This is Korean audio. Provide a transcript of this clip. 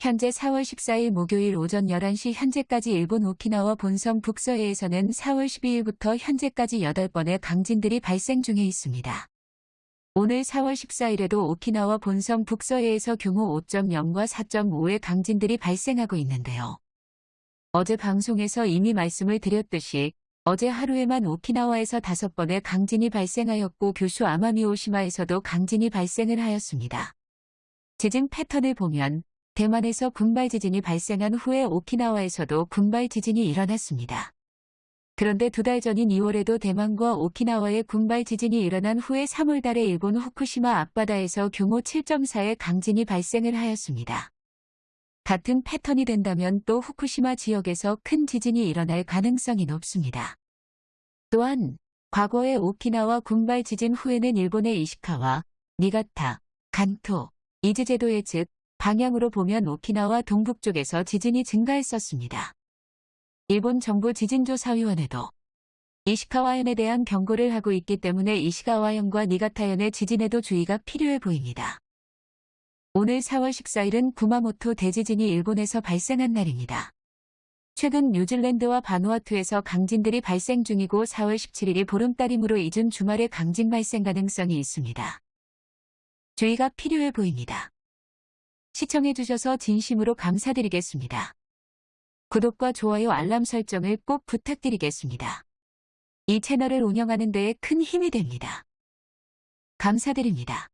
현재 4월 14일 목요일 오전 11시 현재까지 일본 오키나와 본섬 북서해에서는 4월 12일부터 현재까지 8번의 강진들이 발생 중에 있습니다. 오늘 4월 14일에도 오키나와 본섬 북서해에서 규모 5.0과 4.5의 강진들이 발생하고 있는데요. 어제 방송에서 이미 말씀을 드렸듯이 어제 하루에만 오키나와에서 5번의 강진이 발생하였고 규슈 아마미오시마에서도 강진이 발생을 하였습니다. 지진 패턴을 보면 대만에서 군발 지진이 발생한 후에 오키나와에서도 군발 지진이 일어났습니다. 그런데 두 달 전인 2월에도 대만과 오키나와의 군발 지진이 일어난 후에 3월 달에 일본 후쿠시마 앞바다에서 규모 7.4의 강진이 발생을 하였습니다. 같은 패턴이 된다면 또 후쿠시마 지역에서 큰 지진이 일어날 가능성이 높습니다. 또한 과거의 오키나와 군발 지진 후에는 일본의 이시카와 니가타, 간토, 이즈제도의 즉 방향으로 보면 오키나와 동북 쪽에서 지진이 증가했었습니다. 일본 정부 지진조사위원회도 이시카와현에 대한 경고를 하고 있기 때문에 이시카와현과 니가타현의 지진에도 주의가 필요해 보입니다. 오늘 4월 14일은 구마모토 대지진이 일본에서 발생한 날입니다. 최근 뉴질랜드와 바누아투에서 강진들이 발생 중이고 4월 17일이 보름달이므로 이른 주말에 강진 발생 가능성이 있습니다. 주의가 필요해 보입니다. 시청해주셔서 진심으로 감사드리겠습니다. 구독과 좋아요 알람 설정을 꼭 부탁드리겠습니다. 이 채널을 운영하는 데에 큰 힘이 됩니다. 감사드립니다.